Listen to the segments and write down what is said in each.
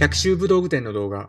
百秋武道具店の動画。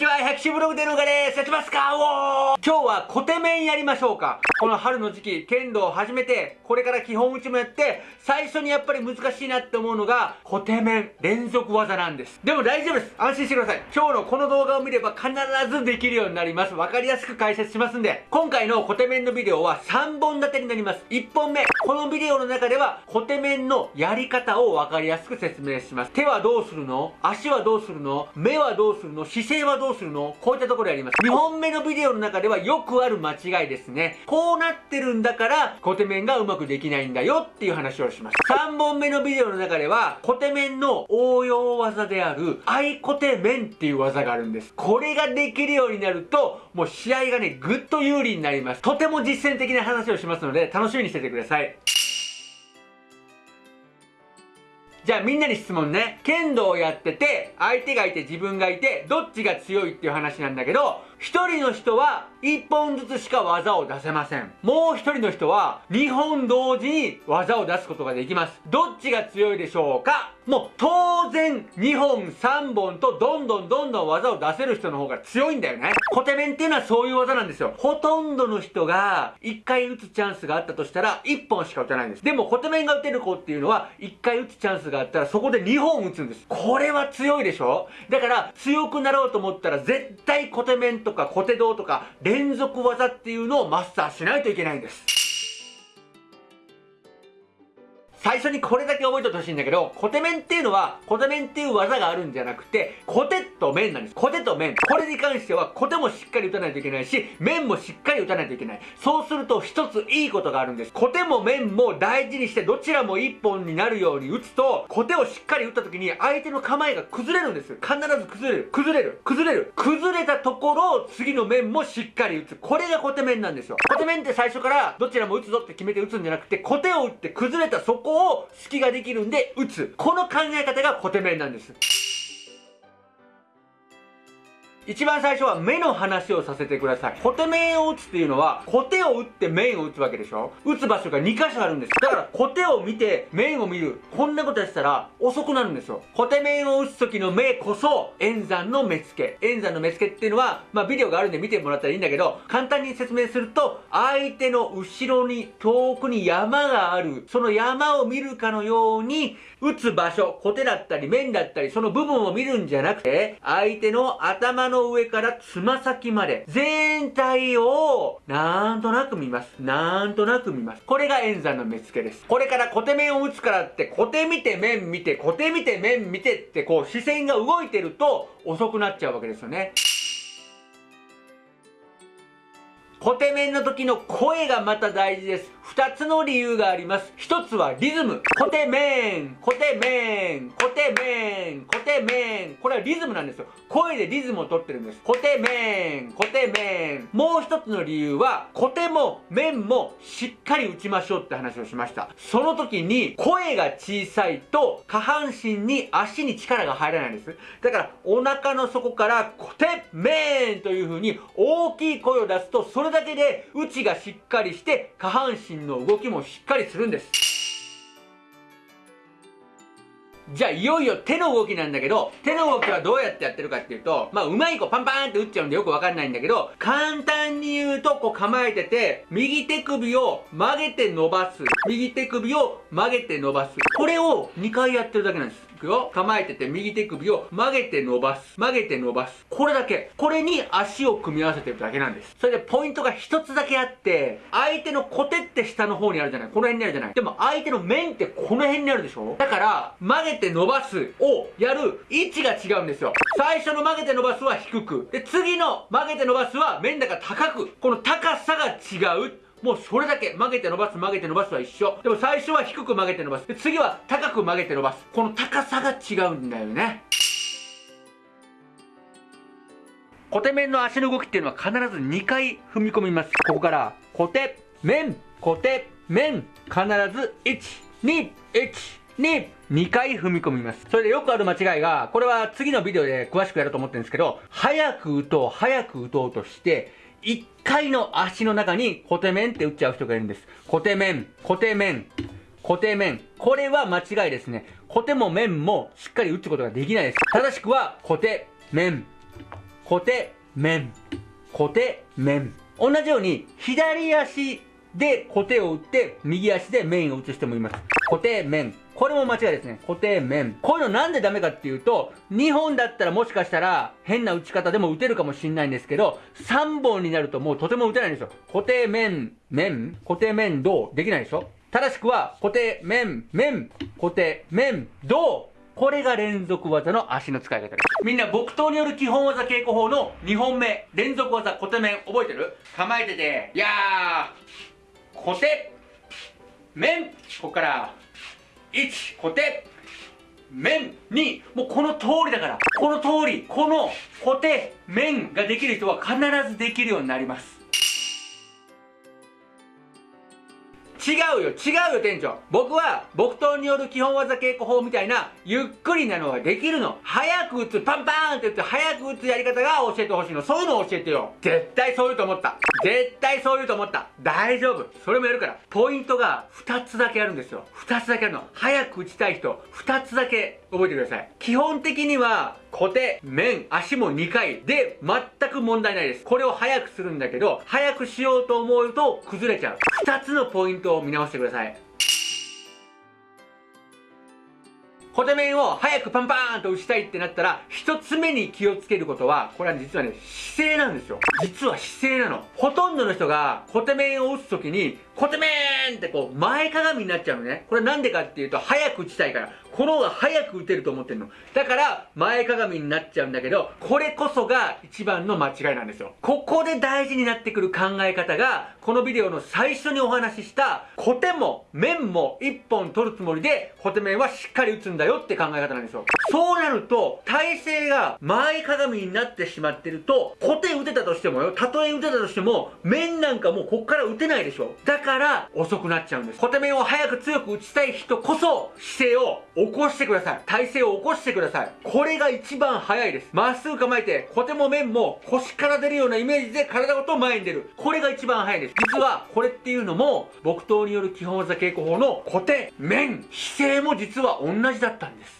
ちは、百種ブログでのがです。やってますか？おー今日はコテメンやりましょうか。この春の時期、剣道を始めて、これから基本打ちもやって、最初にやっぱり難しいなって思うのが、コテメン連続技なんです。でも大丈夫です。安心してください。今日のこの動画を見れば必ずできるようになります。わかりやすく解説しますんで、今回のコテメンのビデオは3本立てになります。1本目、このビデオの中では、コテメンのやり方をわかりやすく説明します。手はどうするの？足はどうするの？目はどうするの？姿勢はどうするの？うするの？こういったところやります。2本目のビデオの中ではよくある間違いですね。こうなってるんだから、コテメンがうまくできないんだよっていう話をします。3本目のビデオの中では、コテメンの応用技である、アイコテメンっていう技があるんです。これができるようになると、もう試合がね、ぐっと有利になります。とても実践的な話をしますので、楽しみにしててください。じゃあみんなに質問ね。剣道をやってて、相手がいて自分がいて、どっちが強いっていう話なんだけど、一人の人は一本ずつしか技を出せません。もう一人の人は二本同時に技を出すことができます。どっちが強いでしょうか？もう当然2本3本とどんどんどんどん技を出せる人の方が強いんだよね。コテメンっていうのはそういう技なんですよ。ほとんどの人が1回打つチャンスがあったとしたら1本しか打たないんです。でもコテメンが打てる子っていうのは1回打つチャンスがあったらそこで2本打つんです。これは強いでしょ？だから強くなろうと思ったら絶対コテメンととか小手道とか連続技っていうのをマスターしないといけないんです。最初にこれだけ覚えておいてほしいんだけど、コテメンっていうのは、コテメンっていう技があるんじゃなくて、コテと面なんです。コテと面。これに関しては、コテもしっかり打たないといけないし、面もしっかり打たないといけない。そうすると一ついいことがあるんです。コテも面も大事にして、どちらも一本になるように打つと、コテをしっかり打った時に、相手の構えが崩れるんです。必ず崩れる。崩れる。崩れる。崩れたところを次の面もしっかり打つ。これがコテ面なんですよ。コテ面って最初からどちらも打つぞって決めて打つんじゃなくて、コテを打って崩れたそここを隙ができるんで打つ。この考え方がコテメンなんです。一番最初は目の話をさせてください。コテ面を打つっていうのは、コテを打って面を打つわけでしょ打つ場所が2箇所あるんです。だから、コテを見て面を見る。こんなことやってたら遅くなるんですよ。コテ面を打つ時の目こそ、円山の目付け。円山の目付けっていうのは、まあビデオがあるんで見てもらったらいいんだけど、簡単に説明すると、相手の後ろに遠くに山がある。その山を見るかのように、打つ場所、コテだったり面だったり、その部分を見るんじゃなくて、相手の頭のの上からつま先まで、全体を、なんとなく見ます。なんとなく見ます。これが円山の目付けです。これからコテ面を打つからって、コテ見て面見て、コテ見て面見てって、こう視線が動いてると遅くなっちゃうわけですよね。コテ面の時の声がまた大事です。二つの理由があります。一つはリズム。コテメン、コテメン、コテメン、コテメン。これはリズムなんですよ。声でリズムを取ってるんです。コテメン、コテメン。もう一つの理由は、コテも面もしっかり打ちましょうって話をしました。その時に声が小さいと下半身に足に力が入らないんです。だからお腹の底からコテメンという風に大きい声を出すと、それだけで内がしっかりして下半身の動きもしっかりするんです。じゃあいよいよ手の動きなんだけど、手の動きはどうやってやってるかっていうと、まあうまい子パンパンって打っちゃうんでよくわかんないんだけど、簡単に言うとこう構えてて、右手首を曲げて伸ばす。右手首を曲げて伸ばす。これを2回やってるだけなんです。くよ。構えてて右手首を曲げて伸ばす。曲げて伸ばす。これだけ。これに足を組み合わせてるだけなんです。それでポイントが一つだけあって、相手のコテって下の方にあるじゃないこの辺にあるじゃないでも相手の面ってこの辺にあるでしょだから、曲げて伸ばすをやる位置が違うんですよ。最初の曲げて伸ばすは低く。で、次の曲げて伸ばすは面だから高く。この高さが違う。もうそれだけ曲げて伸ばす曲げて伸ばすは一緒。でも最初は低く曲げて伸ばす。で次は高く曲げて伸ばす。この高さが違うんだよね。コテ面の足の動きっていうのは必ず2回踏み込みます。ここからコテ面コテ面必ず1 2、1、2、2回踏み込みます。それでよくある間違いが、これは次のビデオで詳しくやると思ってるんですけど、早く打とう、早く打とうとして、1回の足の中にコテメンって打っちゃう人がいるんです。コテメン、コテメン、コテメン。これは間違いですね。コテも面もしっかり打つことができないです。正しくは、コテ、面、コテ、面、コテ、面。同じように、左足で固定を打って、右足で面を打つ人もいます。固定面。これも間違いですね。固定面。こういうのなんでダメかっていうと、2本だったらもしかしたら変な打ち方でも打てるかもしんないんですけど、3本になるともうとても打てないんですよ。固定面、面、固定面、どう？できないでしょ？正しくは、固定面、面、固定面、どう？これが連続技の足の使い方です。みんな木刀による基本技稽古法の2本目、連続技固定面。覚えてる？構えてて、いやー、固定、面、ここから、1、固定、面、2、もうこの通りだから、この通り、この固定、面ができる人は必ずできるようになります。違うよ違うよ店長。僕は木刀による基本技稽古法みたいなゆっくりなのができるの。早く打つパンパーンって打って早く打つやり方が教えてほしいの。そういうの教えてよ。絶対そう言うと思った。絶対そう言うと思った。大丈夫。それもやるから。ポイントが2つだけあるんですよ。2つだけあるの。早く打ちたい人。2つだけ覚えてください。基本的には固定、面、足も2回で全く問題ないです。これを早くするんだけど、早くしようと思うと崩れちゃう。2つのポイントを見直してください。小手面を早くパンパーンと打ちたいってなったら、一つ目に気をつけることは、これは実はね、姿勢なんですよ。実は姿勢なの。ほとんどの人が小手面を打つときに、小手面ってこう、前かがみになっちゃうのね。これなんでかっていうと、早く打ちたいから。この方が早く打てると思ってるの。だから、前かがみになっちゃうんだけど、これこそが一番の間違いなんですよ。ここで大事になってくる考え方が、このビデオの最初にお話しした、コテも面も一本取るつもりで、コテ面はしっかり打つんだよって考え方なんですよ。そうなると、体勢が前かがみになってしまってると、コテ打てたとしてもよ、たとえ打てたとしても、面なんかもうこっから打てないでしょ。だから遅くなっちゃうんです。コテ面を早く強く打ちたい人こそ、姿勢を起こしてください。体勢を起こしてください。これが一番早いです。まっすぐ構えて、コテも面も腰から出るようなイメージで体ごと前に出る。これが一番早いです。実は、これっていうのも、木刀による基本技稽古法のコテ、面、姿勢も実は同じだったんです。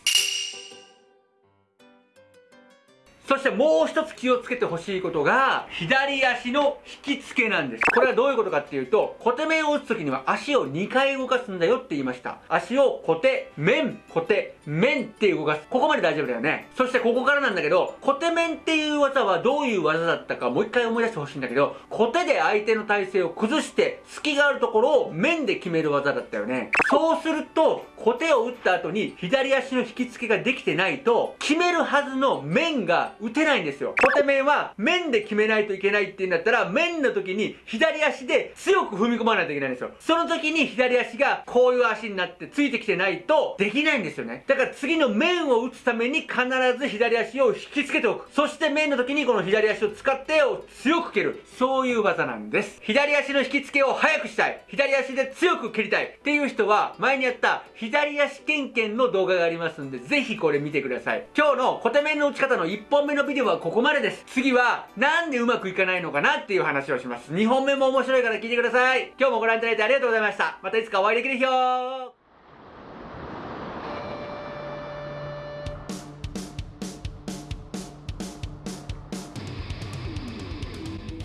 そしてもう一つ気をつけてほしいことが、左足の引き付けなんです。これはどういうことかっていうと、小手面を打つ時には足を2回動かすんだよって言いました。足を小手、面、小手、面って動かす。ここまで大丈夫だよね。そしてここからなんだけど、小手面っていう技はどういう技だったかもう一回思い出してほしいんだけど、小手で相手の体勢を崩して、隙があるところを面で決める技だったよね。そうすると、小手を打った後に左足の引き付けができてないと、決めるはずの面が打てないんですよ。小手面は面で決めないといけないって言うんだったら、面の時に左足で強く踏み込まないといけないんですよ。その時に左足がこういう足になってついてきてないとできないんですよね。だから次の面を打つために必ず左足を引きつけておく。そして面の時にこの左足を使ってを強く蹴る。そういう技なんです。左足の引き付けを速くしたい。左足で強く蹴りたいっていう人は、前にやった左足ケンケンの動画がありますんで、ぜひこれ見てください。今日の小手面の打ち方の1本目のビデオはここまでです。次は、なんでうまくいかないのかなっていう話をします。2本目も面白いから聞いてください。今日もご覧いただいてありがとうございました。またいつかお会いできる日を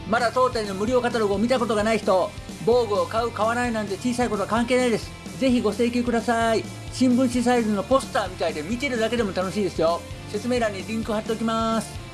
まだ当店の無料カタログを見たことがない人、防具を買う、買わないなんて小さいことは関係ないです。ぜひご請求ください。新聞紙サイズのポスターみたいで見てるだけでも楽しいですよ。説明欄にリンク貼っておきます。